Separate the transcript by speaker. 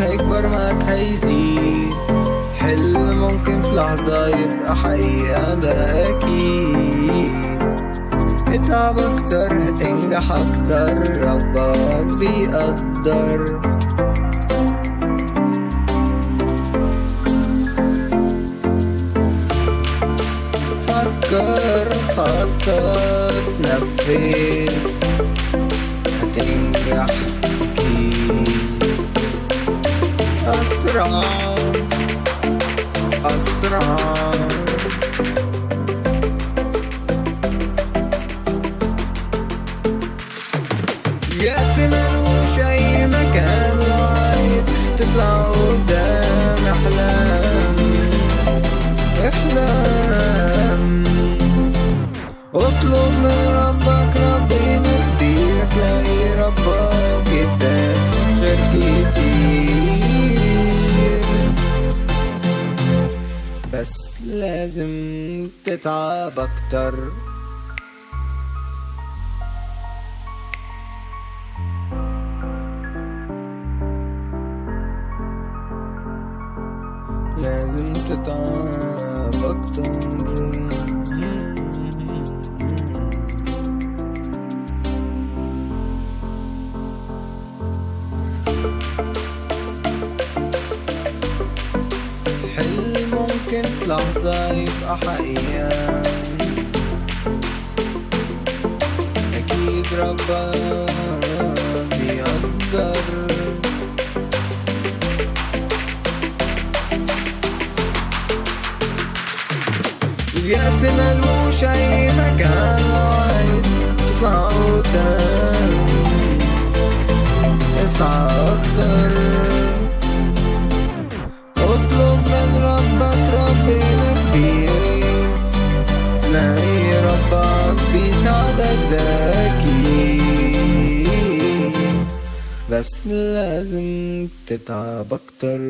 Speaker 1: هيكبر معاك هيزيد حلم ممكن في لحظة يبقى حقيقة ده أكيد. اتعب أكتر هتنجح أكتر ربك بيقدر. فكر خطط نفذ. أسرع. أسرع. يأس ملوش أي مكان لو عايز تطلع قدام. لازم تتعب أكتر. لازم تتعب أكتر. ممكن في لحظة يبقى حقيقة. أكيد ربك بيقدر. اليأس ملوش أي مكان لو عايز تطلع قدام. اسعى أكتر؟ ربك ربنا كبير لاقي ربك بيساعدك ده أكيد بس لازم تتعب أكتر.